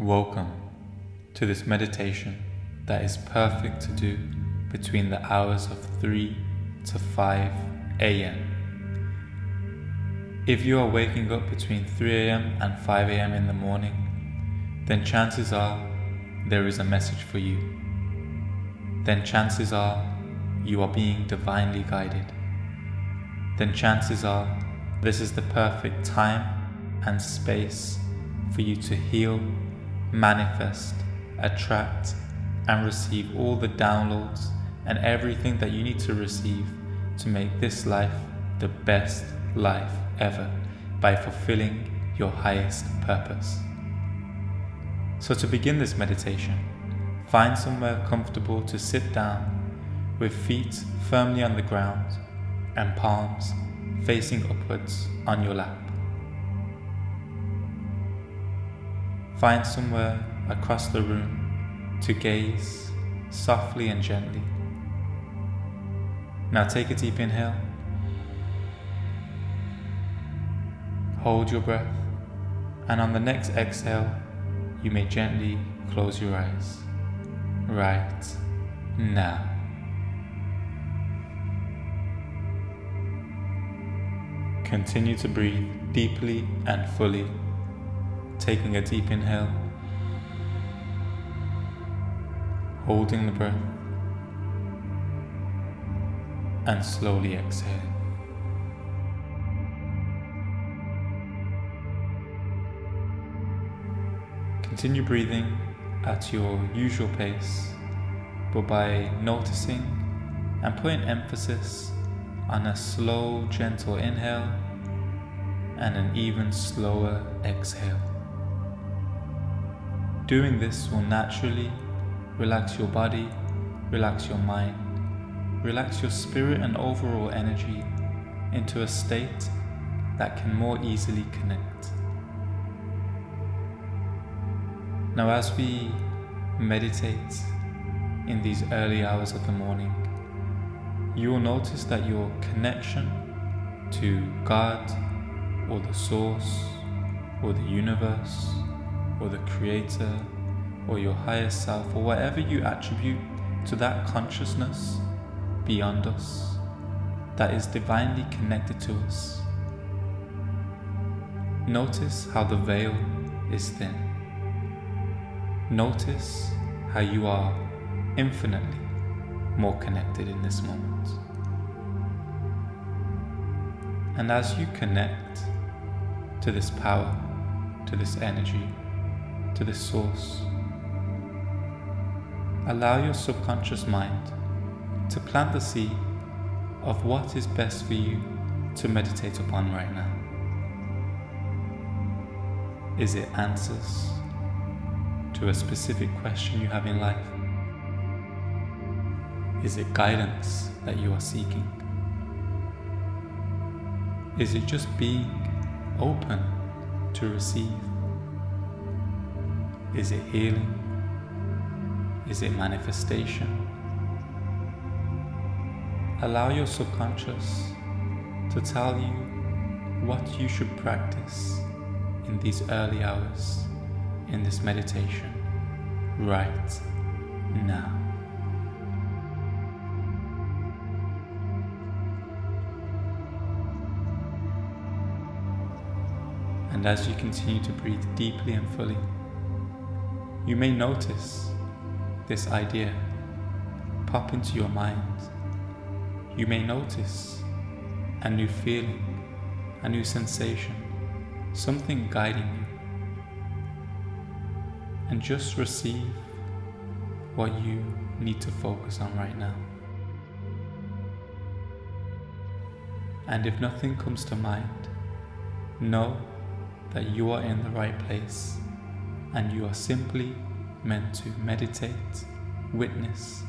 Welcome to this meditation that is perfect to do between the hours of 3 to 5 a.m. If you are waking up between 3 a.m. and 5 a.m. in the morning, then chances are there is a message for you. Then chances are you are being divinely guided. Then chances are this is the perfect time and space for you to heal manifest, attract, and receive all the downloads and everything that you need to receive to make this life the best life ever by fulfilling your highest purpose. So, to begin this meditation, find somewhere comfortable to sit down with feet firmly on the ground and palms facing upwards on your lap. Find somewhere across the room to gaze softly and gently. Now take a deep inhale. Hold your breath, and on the next exhale, you may gently close your eyes. Right now. Continue to breathe deeply and fully taking a deep inhale, holding the breath, and slowly exhale. Continue breathing at your usual pace, but by noticing and putting emphasis on a slow, gentle inhale and an even slower exhale. Doing this will naturally relax your body, relax your mind, relax your spirit and overall energy into a state that can more easily connect. Now, as we meditate in these early hours of the morning, you will notice that your connection to God or the Source or the universe or the Creator or your higher self or whatever you attribute to that consciousness beyond us that is divinely connected to us. Notice how the veil is thin. Notice how you are infinitely more connected in this moment. And as you connect to this power, to this energy, to the source. Allow your subconscious mind to plant the seed of what is best for you to meditate upon right now. Is it answers to a specific question you have in life? Is it guidance that you are seeking? Is it just being open to receive? Is it healing? Is it manifestation? Allow your subconscious to tell you what you should practice in these early hours in this meditation right now. And as you continue to breathe deeply and fully, you may notice this idea pop into your mind. You may notice a new feeling, a new sensation, something guiding you. And just receive what you need to focus on right now. And if nothing comes to mind, know that you are in the right place and you are simply meant to meditate, witness,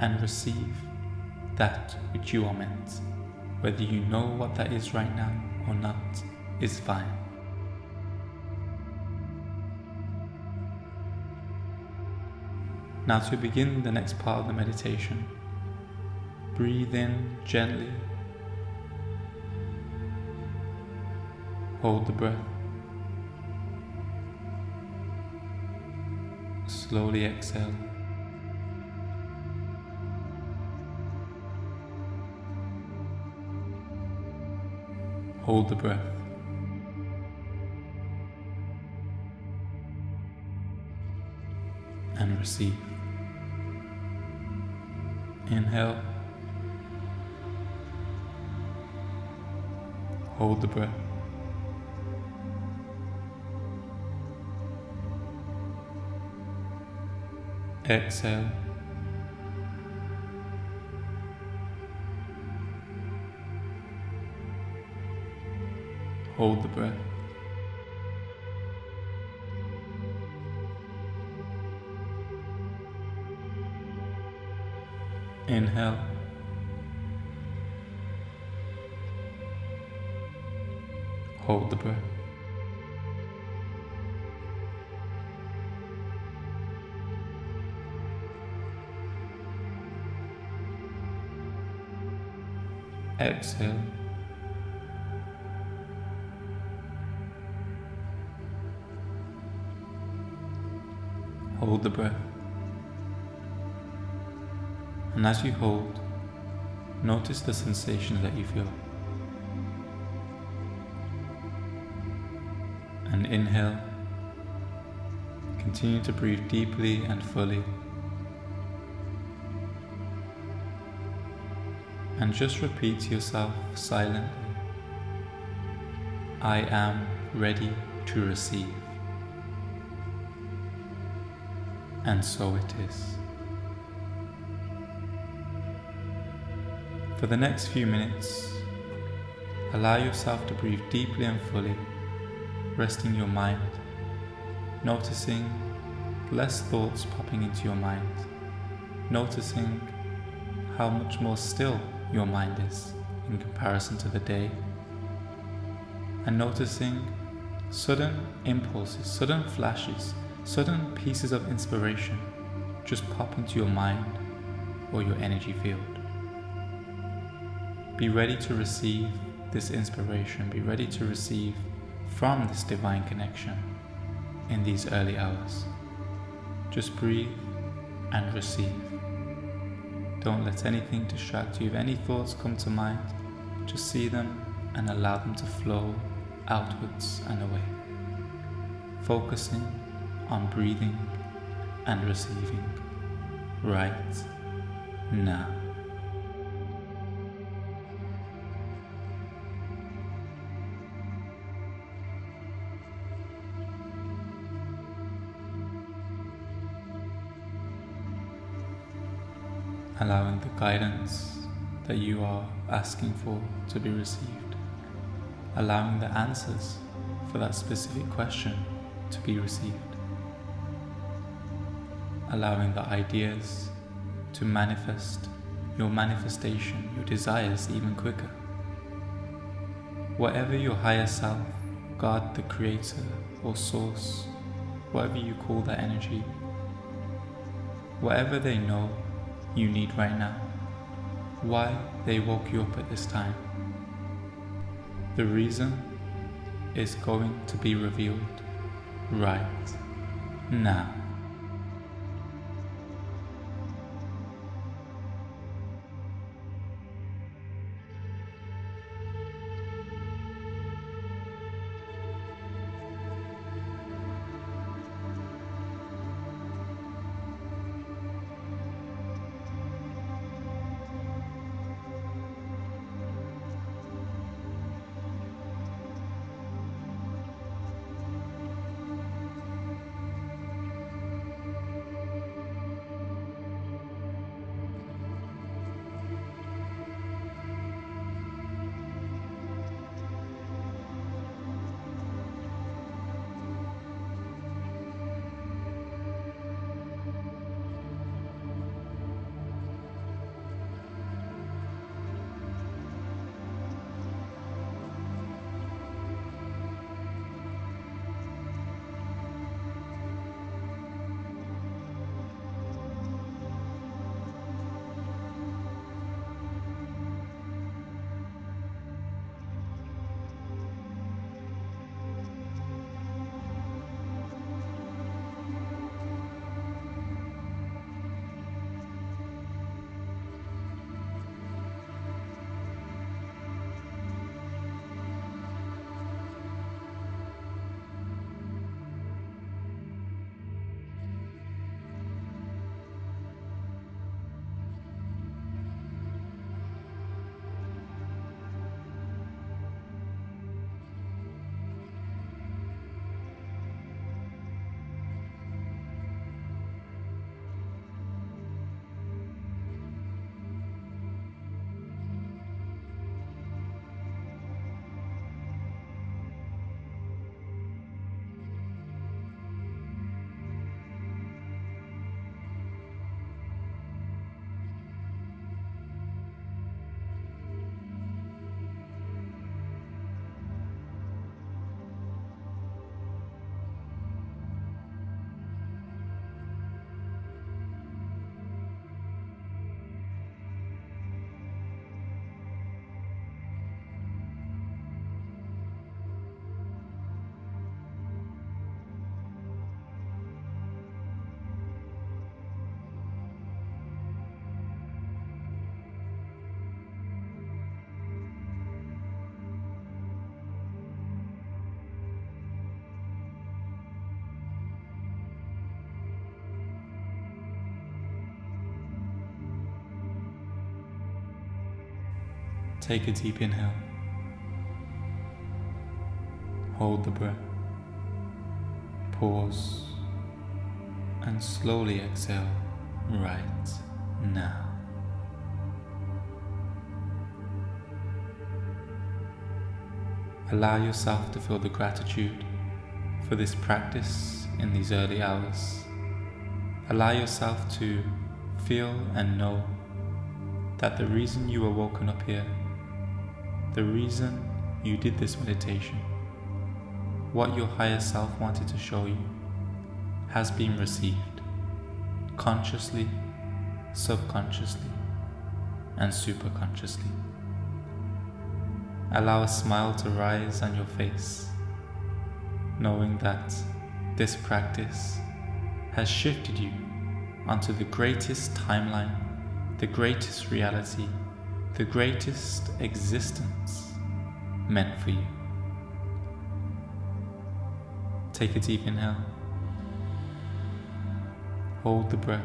and receive that which you are meant. Whether you know what that is right now or not is fine. Now, to begin the next part of the meditation, breathe in gently, hold the breath slowly exhale. Hold the breath. And receive. Inhale. Hold the breath. Exhale. Hold the breath. Inhale. Hold the breath. Exhale. Hold the breath. And as you hold, notice the sensations that you feel. And inhale. Continue to breathe deeply and fully. And just repeat to yourself silently I am ready to receive. And so it is. For the next few minutes, allow yourself to breathe deeply and fully, resting your mind, noticing less thoughts popping into your mind, noticing how much more still your mind is in comparison to the day, and noticing sudden impulses, sudden flashes, sudden pieces of inspiration just pop into your mind or your energy field. Be ready to receive this inspiration, be ready to receive from this divine connection in these early hours. Just breathe and receive. Don't let anything distract you. If any thoughts come to mind, just see them and allow them to flow outwards and away. Focusing on breathing and receiving right now. Allowing the guidance that you are asking for to be received, allowing the answers for that specific question to be received, allowing the ideas to manifest your manifestation, your desires even quicker. Whatever your higher self, God the Creator or Source, whatever you call that energy, whatever they know you need right now, why they woke you up at this time. The reason is going to be revealed right now. Take a deep inhale. Hold the breath. Pause. And slowly exhale right now. Allow yourself to feel the gratitude for this practice in these early hours. Allow yourself to feel and know that the reason you were woken up here, the reason you did this meditation, what your higher self wanted to show you, has been received consciously, subconsciously, and superconsciously. Allow a smile to rise on your face, knowing that this practice has shifted you onto the greatest timeline, the greatest reality, the greatest existence meant for you. Take a deep inhale. Hold the breath.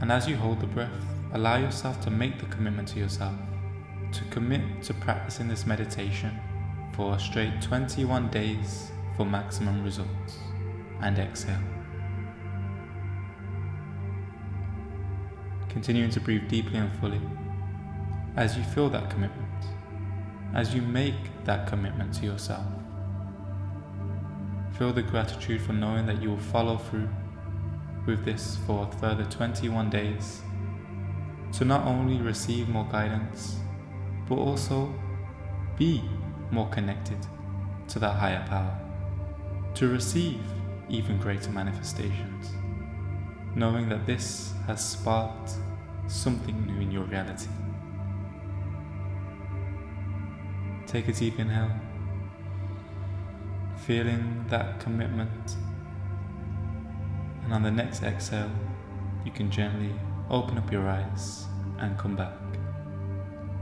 And as you hold the breath, allow yourself to make the commitment to yourself to commit to practicing this meditation for a straight 21 days for maximum results. And exhale. Continuing to breathe deeply and fully as you feel that commitment, as you make that commitment to yourself. Feel the gratitude for knowing that you will follow through with this for a further 21 days to not only receive more guidance, but also be more connected to that higher power, to receive even greater manifestations, knowing that this has sparked something new in your reality. Take a deep inhale, feeling that commitment and on the next exhale, you can gently open up your eyes and come back.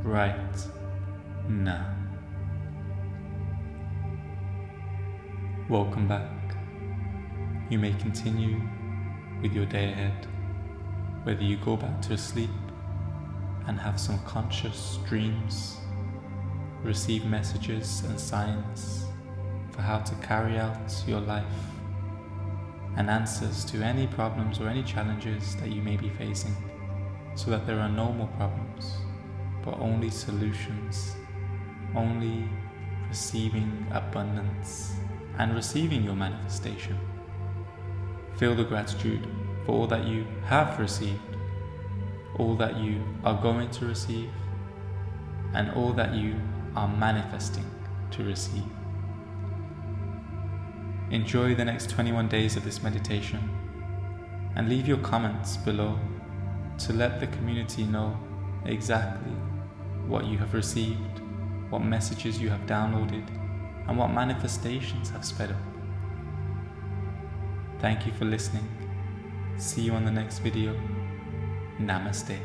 Right now. Welcome back. You may continue with your day ahead, whether you go back to sleep and have some conscious dreams, receive messages and signs for how to carry out your life and answers to any problems or any challenges that you may be facing, so that there are no more problems, but only solutions, only receiving abundance and receiving your manifestation. Feel the gratitude for all that you have received, all that you are going to receive, and all that you are manifesting to receive. Enjoy the next 21 days of this meditation and leave your comments below to let the community know exactly what you have received, what messages you have downloaded, and what manifestations have sped up. Thank you for listening. See you on the next video. Namaste.